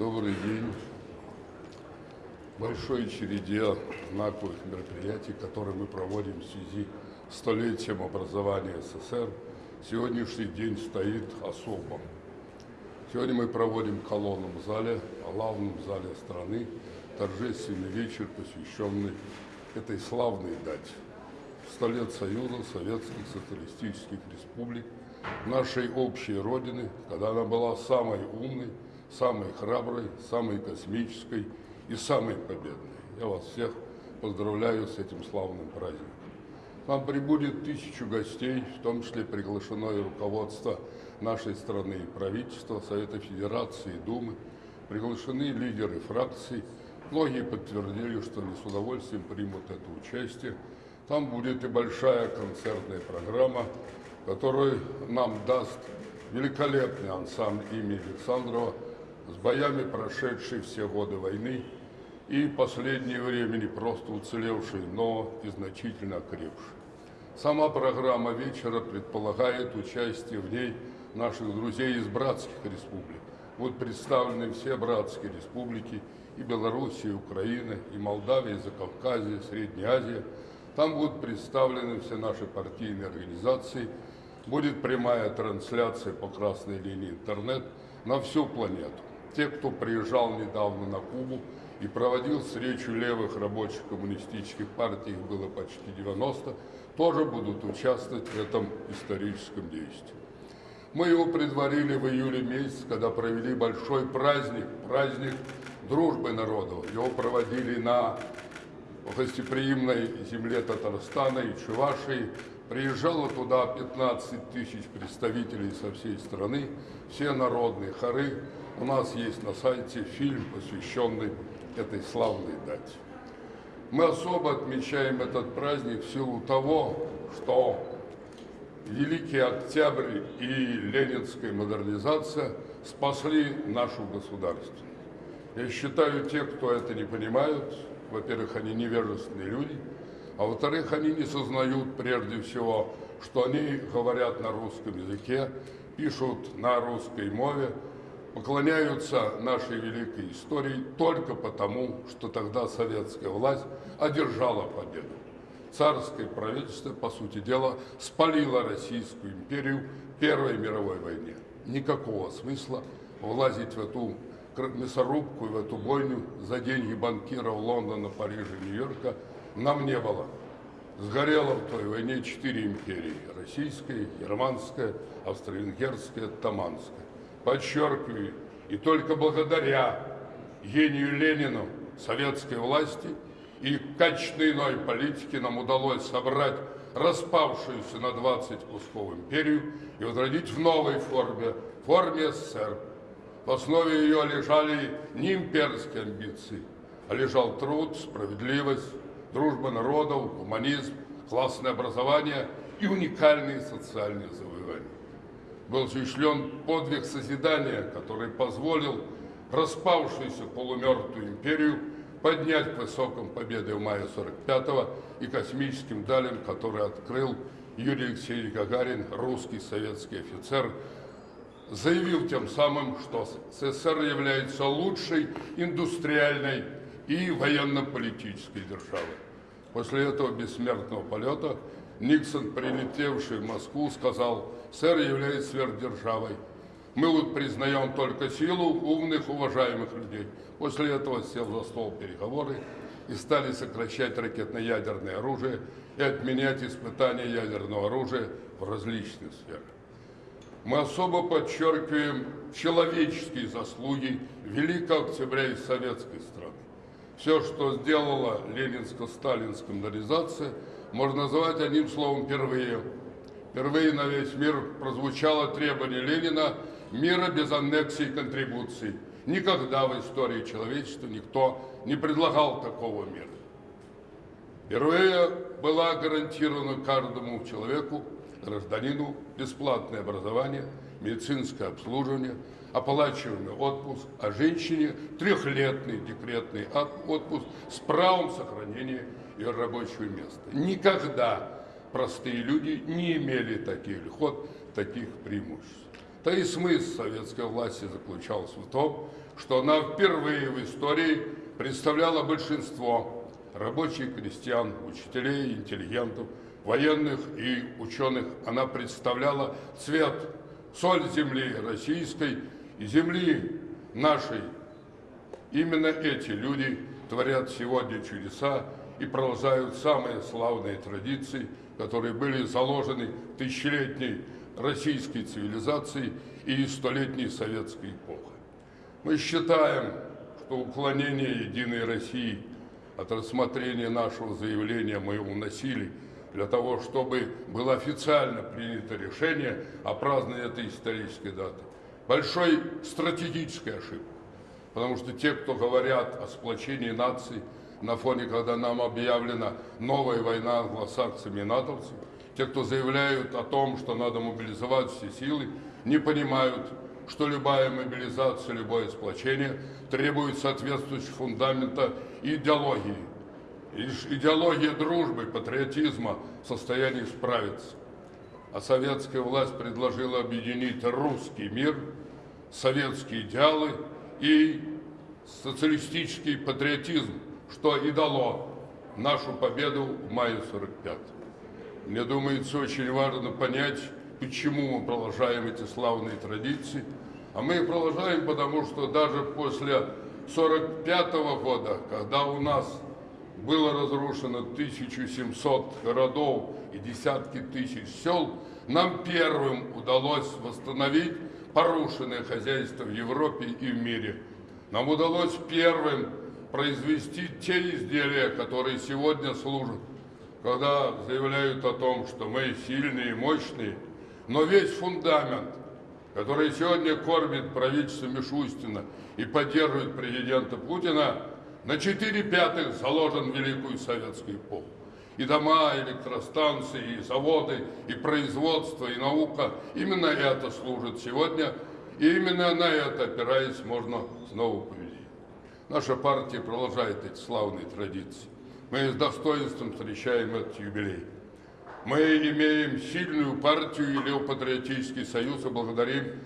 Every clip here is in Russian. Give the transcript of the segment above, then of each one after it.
Добрый день. Большой череде знаковых мероприятий, которые мы проводим в связи с столетием образования СССР, сегодняшний день стоит особо. Сегодня мы проводим в колонном зале, главном зале страны, торжественный вечер, посвященный этой славной дате. Сто лет Союза Советских Социалистических Республик, нашей общей Родины, когда она была самой умной, самой храброй, самой космической и самой победной. Я вас всех поздравляю с этим славным праздником. Нам прибудет тысячу гостей, в том числе приглашено и руководство нашей страны и правительства, Совета Федерации Думы. Приглашены лидеры фракций. Многие подтвердили, что они с удовольствием примут это участие. Там будет и большая концертная программа, которую нам даст великолепный ансамбль имени Александрова с боями, прошедшие все годы войны и последнее время не просто уцелевшие, но и значительно окрепшие. Сама программа вечера предполагает участие в ней наших друзей из братских республик. Будут представлены все братские республики и Белоруссия, и Украина, и Молдавия, и Закавказье, Средняя Азия. Там будут представлены все наши партийные организации. Будет прямая трансляция по красной линии интернет на всю планету те, кто приезжал недавно на Кубу и проводил встречу левых рабочих коммунистических партий, их было почти 90, тоже будут участвовать в этом историческом действии. Мы его предварили в июле месяце, когда провели большой праздник, праздник дружбы народов. Его проводили на гостеприимной земле Татарстана и Чувашии. Приезжало туда 15 тысяч представителей со всей страны, все народные хоры, у нас есть на сайте фильм, посвященный этой славной дате. Мы особо отмечаем этот праздник в силу того, что Великий Октябрь и Ленинская модернизация спасли нашу государственность. Я считаю, те, кто это не понимают, во-первых, они невежественные люди, а во-вторых, они не сознают прежде всего, что они говорят на русском языке, пишут на русской мове, поклоняются нашей великой истории только потому, что тогда советская власть одержала победу. Царское правительство, по сути дела, спалило Российскую империю в Первой мировой войне. Никакого смысла влазить в эту мясорубку в эту бойню за деньги банкиров Лондона, Парижа, Нью-Йорка нам не было. Сгорело в той войне четыре империи – российская, германская, австро-венгерская, таманская подчеркиваю, и только благодаря гению Ленину, советской власти и качественной иной политике нам удалось собрать распавшуюся на 20 кусков империю и возродить в новой форме, форме СССР. В основе ее лежали не имперские амбиции, а лежал труд, справедливость, дружба народов, гуманизм, классное образование и уникальные социальные завоевания был осуществлен подвиг созидания, который позволил распавшуюся полумертвую империю поднять к высоким победы в мае 45-го и космическим далям, который открыл Юрий Алексеевич Гагарин, русский советский офицер, заявил тем самым, что СССР является лучшей индустриальной и военно-политической державой. После этого бессмертного полета Никсон, прилетевший в Москву, сказал, «Сэр является сверхдержавой. Мы вот признаем только силу умных, уважаемых людей». После этого сел за стол переговоры и стали сокращать ракетно-ядерное оружие и отменять испытания ядерного оружия в различных сферах. Мы особо подчеркиваем человеческие заслуги Великого Октября и Советской страны. Все, что сделала ленинско-сталинская модернизация – можно назвать одним словом «впервые». Впервые на весь мир прозвучало требование Ленина мира без аннексии и контрибуций. Никогда в истории человечества никто не предлагал такого мира. Впервые была гарантирована каждому человеку, гражданину, бесплатное образование, медицинское обслуживание, оплачиваемый отпуск, а женщине трехлетный декретный отпуск с правом сохранения ее рабочего места. Никогда простые люди не имели таких льгот, таких преимуществ. Да и смысл советской власти заключался в том, что она впервые в истории представляла большинство рабочих, крестьян, учителей, интеллигентов, военных и ученых. Она представляла цвет, соль земли российской и земли нашей. Именно эти люди творят сегодня чудеса и продолжают самые славные традиции, которые были заложены тысячелетней российской цивилизацией и столетней советской эпохой. Мы считаем, что уклонение Единой России от рассмотрения нашего заявления мы уносили для того, чтобы было официально принято решение о праздновании этой исторической даты. Большой стратегической ошибкой. Потому что те, кто говорят о сплочении наций на фоне, когда нам объявлена новая война англосаксами и натовцами, те, кто заявляют о том, что надо мобилизовать все силы, не понимают, что любая мобилизация, любое сплочение требует соответствующего фундамента идеологии. Идеология дружбы, патриотизма в состоянии справиться. А советская власть предложила объединить русский мир, советские идеалы и социалистический патриотизм, что и дало нашу победу в мае 45 Мне думается, очень важно понять, почему мы продолжаем эти славные традиции. А мы их продолжаем, потому что даже после 45 -го года, когда у нас было разрушено 1700 городов и десятки тысяч сел, нам первым удалось восстановить порушенное хозяйство в Европе и в мире. Нам удалось первым произвести те изделия, которые сегодня служат, когда заявляют о том, что мы сильные и мощные, но весь фундамент, который сегодня кормит правительство Мишустина и поддерживает президента Путина, на четыре пятых заложен в Великую Советскую эпоху. И дома, и электростанции, и заводы, и производство, и наука. Именно это служит сегодня, и именно на это, опираясь, можно снова. Наша партия продолжает эти славные традиции. Мы с достоинством встречаем этот юбилей. Мы имеем сильную партию и Леопатриотический союз и благодарим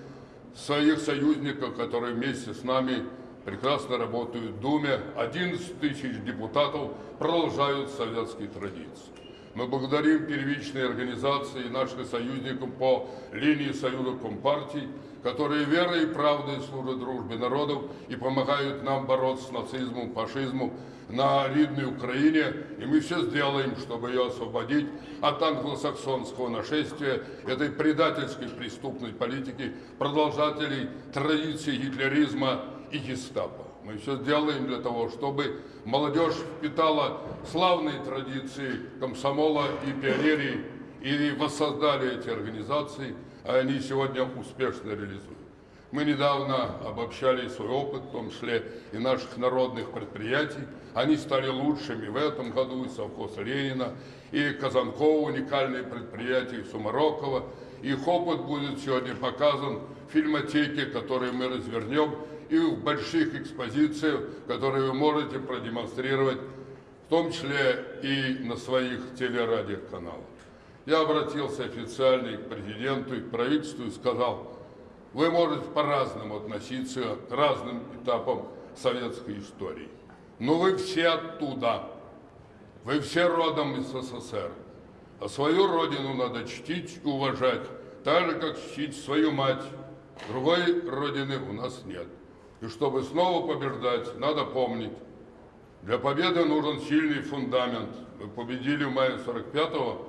своих союзников, которые вместе с нами прекрасно работают в Думе. 11 тысяч депутатов продолжают советские традиции. Мы благодарим первичные организации наших союзников по линии Союза Компартий, которые верой и правдой служат дружбе народов и помогают нам бороться с нацизмом, фашизмом на ридной Украине. И мы все сделаем, чтобы ее освободить от англосаксонского нашествия, этой предательской преступной политики, продолжателей традиций гитлеризма и гестапо. Мы все сделаем для того, чтобы молодежь впитала славные традиции комсомола и пионерии и воссоздали эти организации, а они сегодня успешно реализуют. Мы недавно обобщали свой опыт, в том числе и наших народных предприятий. Они стали лучшими в этом году, и совхоз Ленина, и Казанкова, уникальные предприятия, и Сумарокова. Их опыт будет сегодня показан в фильмотеке, которую мы развернем и в больших экспозициях, которые вы можете продемонстрировать, в том числе и на своих телерадиоканалах. Я обратился официально к президенту и к правительству и сказал, вы можете по-разному относиться к разным этапам советской истории, но вы все оттуда, вы все родом из СССР, а свою родину надо чтить и уважать, так же, как чтить свою мать. Другой родины у нас нет. И чтобы снова побеждать, надо помнить, для победы нужен сильный фундамент. Мы победили в мае 45-го,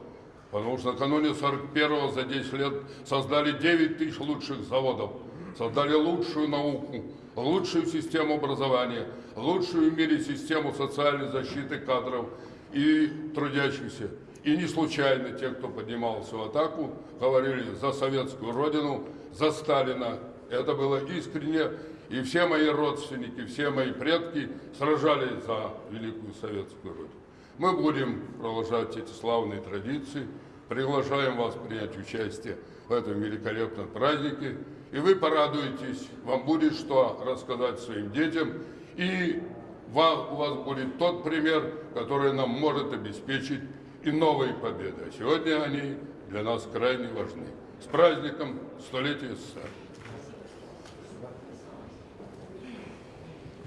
потому что накануне 41-го за 10 лет создали 9 тысяч лучших заводов, создали лучшую науку, лучшую систему образования, лучшую в мире систему социальной защиты кадров и трудящихся. И не случайно те, кто поднимался в атаку, говорили за советскую родину, за Сталина. Это было искренне и все мои родственники, все мои предки сражались за Великую Советскую Родину. Мы будем продолжать эти славные традиции. Приглашаем вас принять участие в этом великолепном празднике. И вы порадуетесь, вам будет что рассказать своим детям. И у вас будет тот пример, который нам может обеспечить и новые победы. А сегодня они для нас крайне важны. С праздником Столетия СССР!